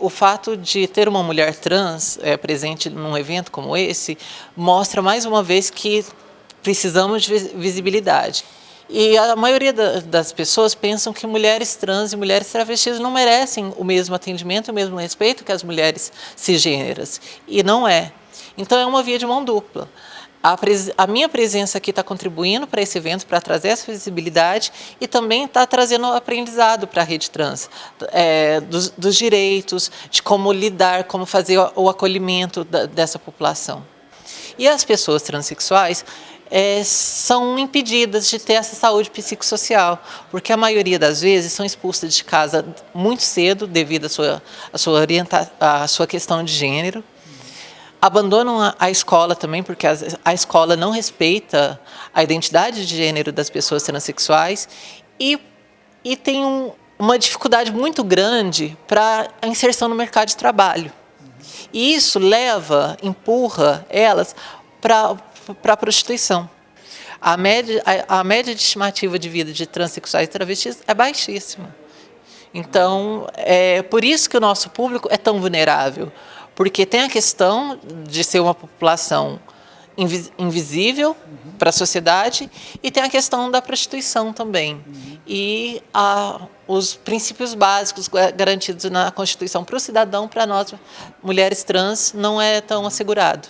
o fato de ter uma mulher trans é, presente num evento como esse mostra mais uma vez que precisamos de visibilidade. E a maioria das pessoas pensam que mulheres trans e mulheres travestis não merecem o mesmo atendimento, o mesmo respeito que as mulheres cisgêneras. E não é. Então é uma via de mão dupla. A, a, minha presença aqui está contribuindo para esse evento, para trazer essa visibilidade e também está trazendo aprendizado para a rede trans, é, dos, dos, direitos, de como lidar, como fazer o, o acolhimento da, dessa população. E as pessoas transexuais é, são impedidas de ter essa saúde psicossocial, porque a maioria das vezes são expulsas de casa muito cedo devido à sua, à sua, orienta à sua questão de gênero, abandonam a, escola também, porque a, a, escola não respeita a identidade de gênero das pessoas transexuais e, e tem um, uma dificuldade muito grande para a inserção no mercado de trabalho. E isso leva, empurra elas para a prostituição. A média, a, a média de estimativa de vida de transexuais e travestis é baixíssima. Então, é por isso que o nosso público é tão vulnerável, porque tem a questão de ser uma população invisível uhum. para a sociedade e tem a questão da prostituição também. Uhum. E a, os princípios básicos garantidos na Constituição para o cidadão, para nós, mulheres trans, não é tão assegurado.